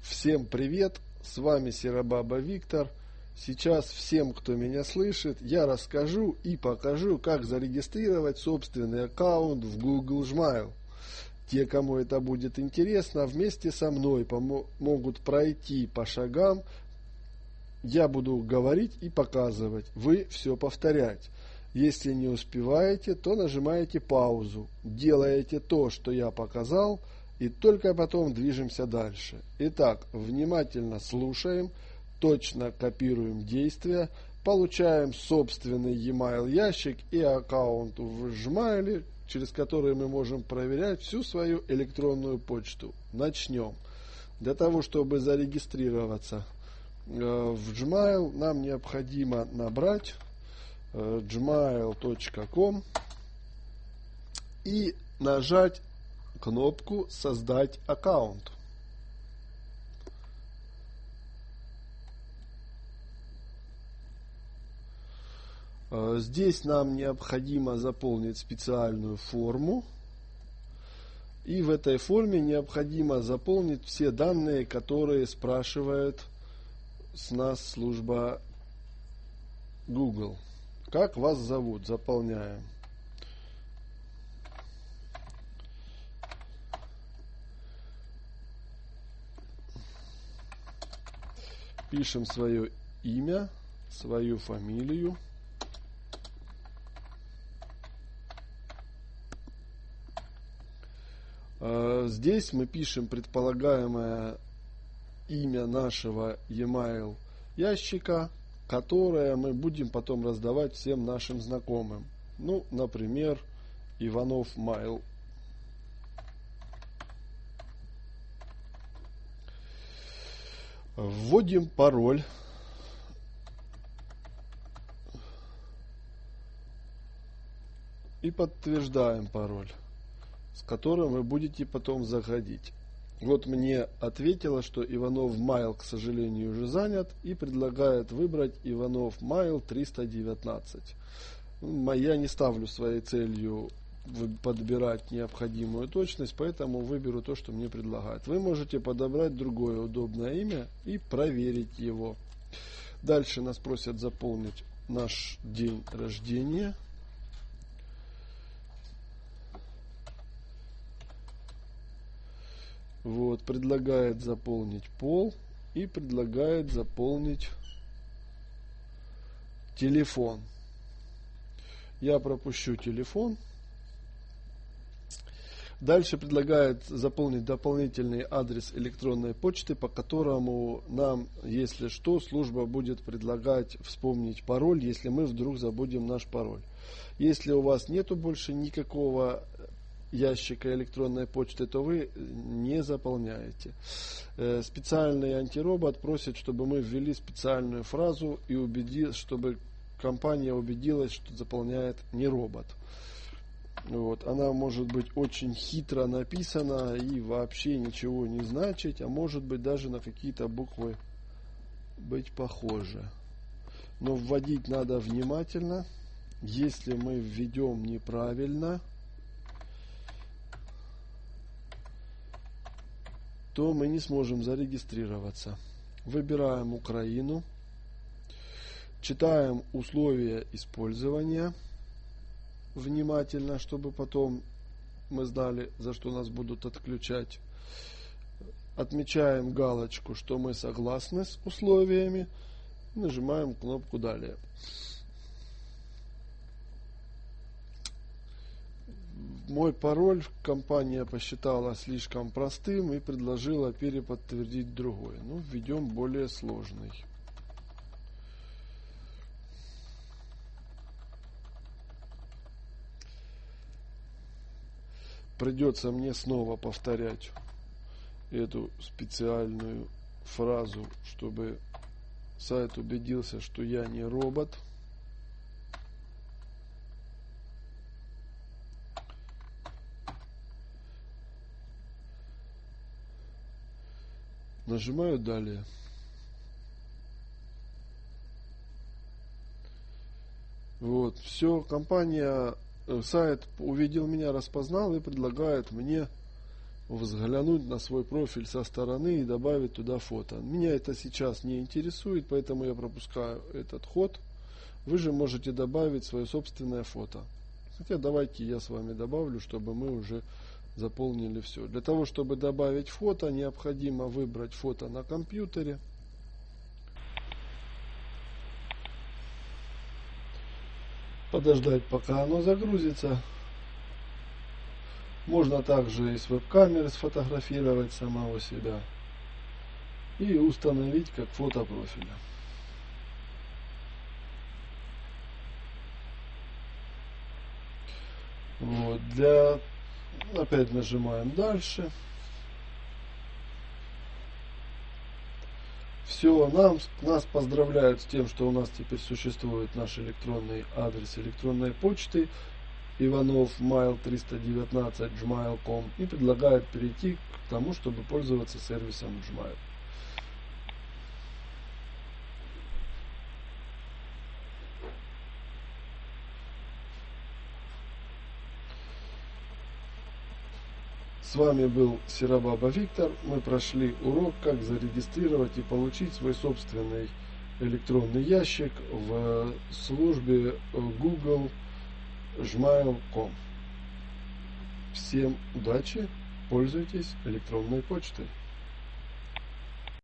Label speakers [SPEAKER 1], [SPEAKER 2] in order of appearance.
[SPEAKER 1] Всем привет, с вами Серабаба Виктор. Сейчас всем, кто меня слышит, я расскажу и покажу, как зарегистрировать собственный аккаунт в Google Gmail. Те, кому это будет интересно, вместе со мной могут пройти по шагам. Я буду говорить и показывать, вы все повторять. Если не успеваете, то нажимаете паузу, делаете то, что я показал – и только потом движемся дальше. Итак, внимательно слушаем, точно копируем действия, получаем собственный e-mail ящик и аккаунт в Gmail, через который мы можем проверять всю свою электронную почту. Начнем. Для того, чтобы зарегистрироваться э, в Gmail, нам необходимо набрать э, gmail.com и нажать кнопку «Создать аккаунт». Э, здесь нам необходимо заполнить специальную форму. И в этой форме необходимо заполнить все данные, которые спрашивает с нас служба Google. Как вас зовут? Заполняем. Пишем свое имя, свою фамилию. А, здесь мы пишем предполагаемое имя нашего e-mail ящика, которое мы будем потом раздавать всем нашим знакомым. Ну, например, Иванов Mail Вводим пароль. И подтверждаем пароль, с которым вы будете потом заходить. Вот мне ответило, что Иванов Майл, к сожалению, уже занят и предлагает выбрать Иванов Майл 319. Я не ставлю своей целью подбирать необходимую точность, поэтому выберу то, что мне предлагают. Вы можете подобрать другое удобное имя и проверить его. Дальше нас просят заполнить наш день рождения. Вот, предлагает заполнить пол и предлагает заполнить телефон. Я пропущу телефон. Дальше предлагает заполнить дополнительный адрес электронной почты, по которому нам, если что, служба будет предлагать вспомнить пароль, если мы вдруг забудем наш пароль. Если у вас нету больше никакого ящика электронной почты, то вы не заполняете. Э, специальный антиробот просит, чтобы мы ввели специальную фразу и убедил, чтобы компания убедилась, что заполняет не робот. Вот, она может быть очень хитро написана и вообще ничего не значить, а может быть даже на какие-то буквы быть похожа. Но вводить надо внимательно. Если мы введем неправильно, то мы не сможем зарегистрироваться. Выбираем Украину, читаем условия использования – внимательно, чтобы потом мы знали, за что нас будут отключать. Отмечаем галочку, что мы согласны с условиями. Нажимаем кнопку «Далее». Мой пароль компания посчитала слишком простым и предложила переподтвердить другой. Ну, введем более сложный. Придется мне снова повторять эту специальную фразу, чтобы сайт убедился, что я не робот. Нажимаю далее. Вот, все, компания сайт увидел меня, распознал и предлагает мне взглянуть на свой профиль со стороны и добавить туда фото. Меня это сейчас не интересует, поэтому я пропускаю этот ход. Вы же можете добавить свое собственное фото. Хотя давайте я с вами добавлю, чтобы мы уже заполнили все. Для того, чтобы добавить фото, необходимо выбрать фото на компьютере. Подождать, пока оно загрузится. Можно также и с веб-камеры сфотографировать самого себя и установить как фото профиля. Вот, для опять нажимаем дальше. Все, нам, нас поздравляют с тем, что у нас теперь существует наш электронный адрес электронной почты Иванов mail 319 gmail.com и предлагают перейти к тому, чтобы пользоваться сервисом Gmail. С вами был Серабаба Виктор. Мы прошли урок, как зарегистрировать и получить свой собственный электронный ящик в службе Google gmail.com. Всем удачи, пользуйтесь электронной почтой.